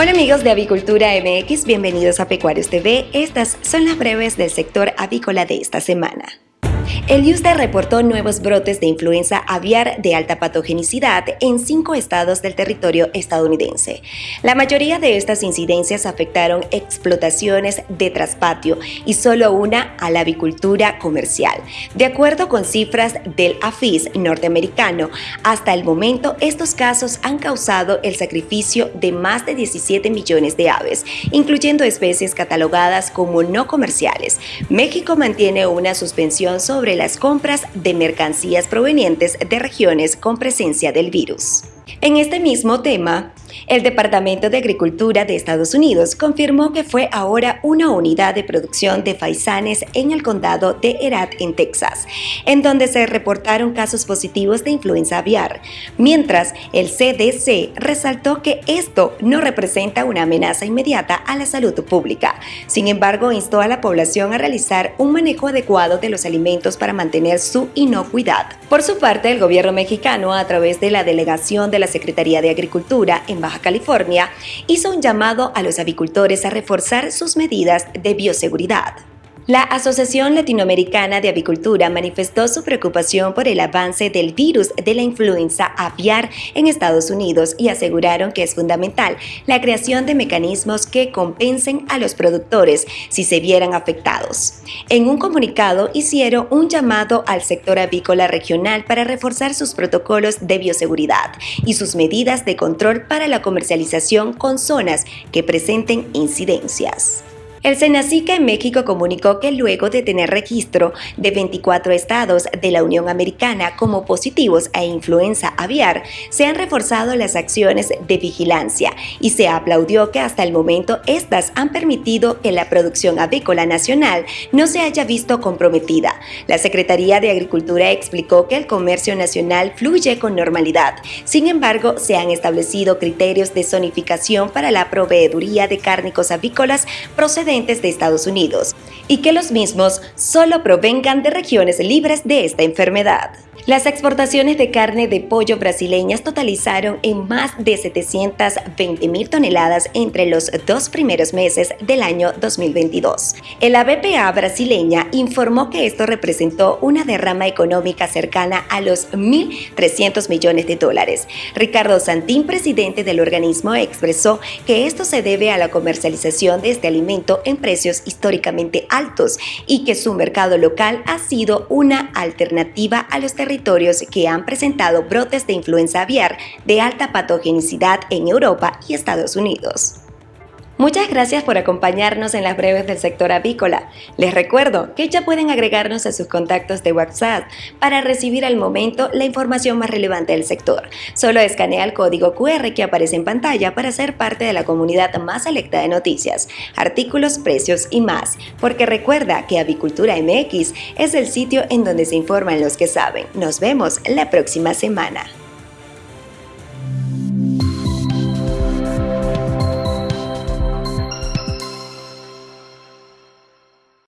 Hola amigos de Avicultura MX, bienvenidos a Pecuarios TV. Estas son las breves del sector avícola de esta semana. El USDA reportó nuevos brotes de influenza aviar de alta patogenicidad en cinco estados del territorio estadounidense. La mayoría de estas incidencias afectaron explotaciones de traspatio y solo una a la avicultura comercial. De acuerdo con cifras del AFIS norteamericano, hasta el momento estos casos han causado el sacrificio de más de 17 millones de aves, incluyendo especies catalogadas como no comerciales. México mantiene una suspensión sobre sobre las compras de mercancías provenientes de regiones con presencia del virus. En este mismo tema, el Departamento de Agricultura de Estados Unidos confirmó que fue ahora una unidad de producción de faisanes en el condado de Herat, en Texas, en donde se reportaron casos positivos de influenza aviar, mientras el CDC resaltó que esto no representa una amenaza inmediata a la salud pública. Sin embargo, instó a la población a realizar un manejo adecuado de los alimentos para mantener su inocuidad. Por su parte, el gobierno mexicano, a través de la delegación de la Secretaría de Agricultura en Baja California, hizo un llamado a los avicultores a reforzar sus medidas de bioseguridad. La Asociación Latinoamericana de Avicultura manifestó su preocupación por el avance del virus de la influenza aviar en Estados Unidos y aseguraron que es fundamental la creación de mecanismos que compensen a los productores si se vieran afectados. En un comunicado hicieron un llamado al sector avícola regional para reforzar sus protocolos de bioseguridad y sus medidas de control para la comercialización con zonas que presenten incidencias. El Senacica en México comunicó que luego de tener registro de 24 estados de la Unión Americana como positivos a influenza aviar, se han reforzado las acciones de vigilancia y se aplaudió que hasta el momento estas han permitido que la producción avícola nacional no se haya visto comprometida. La Secretaría de Agricultura explicó que el comercio nacional fluye con normalidad. Sin embargo, se han establecido criterios de zonificación para la proveeduría de cárnicos avícolas procedentes de Estados Unidos y que los mismos solo provengan de regiones libres de esta enfermedad. Las exportaciones de carne de pollo brasileñas totalizaron en más de 720 mil toneladas entre los dos primeros meses del año 2022. El ABPA brasileña informó que esto representó una derrama económica cercana a los 1.300 millones de dólares. Ricardo Santín, presidente del organismo, expresó que esto se debe a la comercialización de este alimento en precios históricamente altos y que su mercado local ha sido una alternativa a los territorios que han presentado brotes de influenza aviar de alta patogenicidad en Europa y Estados Unidos. Muchas gracias por acompañarnos en las breves del sector avícola. Les recuerdo que ya pueden agregarnos a sus contactos de WhatsApp para recibir al momento la información más relevante del sector. Solo escanea el código QR que aparece en pantalla para ser parte de la comunidad más selecta de noticias, artículos, precios y más. Porque recuerda que Avicultura MX es el sitio en donde se informan los que saben. Nos vemos la próxima semana.